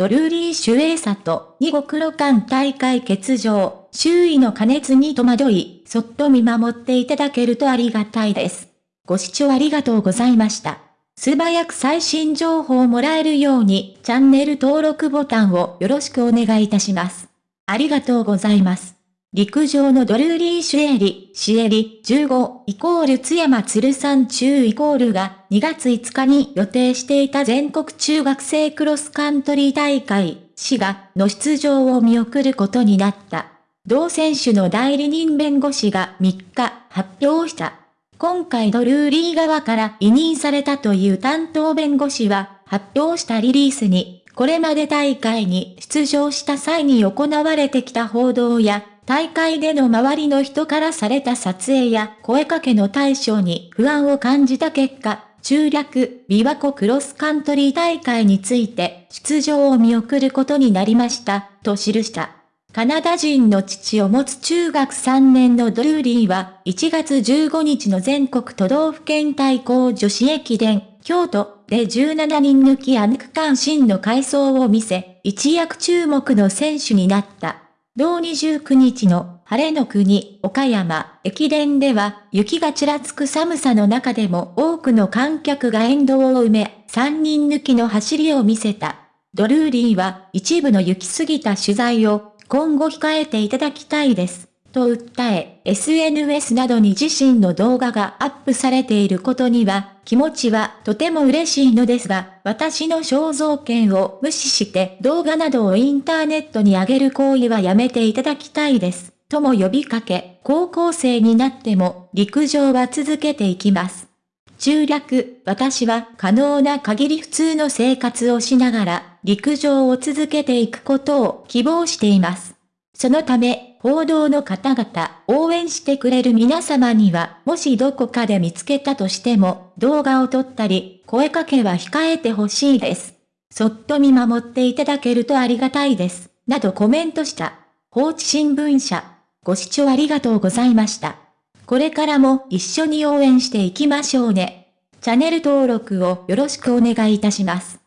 ドルーリー・シュエイサと2五黒間大会欠場、周囲の加熱に戸惑い、そっと見守っていただけるとありがたいです。ご視聴ありがとうございました。素早く最新情報をもらえるように、チャンネル登録ボタンをよろしくお願いいたします。ありがとうございます。陸上のドルーリー・シュエリ、シエリ15イコール津山鶴山中イコールが2月5日に予定していた全国中学生クロスカントリー大会、滋賀の出場を見送ることになった。同選手の代理人弁護士が3日発表した。今回ドルーリー側から委任されたという担当弁護士は発表したリリースに、これまで大会に出場した際に行われてきた報道や大会での周りの人からされた撮影や声かけの対象に不安を感じた結果、中略、琵琶湖クロスカントリー大会について出場を見送ることになりました、と記した。カナダ人の父を持つ中学3年のドルーリーは1月15日の全国都道府県対抗女子駅伝、京都で17人抜きアンク関心の回想を見せ、一躍注目の選手になった。同29日の晴れの国、岡山、駅伝では、雪がちらつく寒さの中でも多くの観客が沿道を埋め、3人抜きの走りを見せた。ドルーリーは一部の行き過ぎた取材を今後控えていただきたいです。と訴え、SNS などに自身の動画がアップされていることには、気持ちはとても嬉しいのですが、私の肖像権を無視して動画などをインターネットに上げる行為はやめていただきたいです。とも呼びかけ、高校生になっても陸上は続けていきます。中略、私は可能な限り普通の生活をしながら陸上を続けていくことを希望しています。そのため、報道の方々、応援してくれる皆様には、もしどこかで見つけたとしても、動画を撮ったり、声かけは控えてほしいです。そっと見守っていただけるとありがたいです。などコメントした。放置新聞社。ご視聴ありがとうございました。これからも一緒に応援していきましょうね。チャンネル登録をよろしくお願いいたします。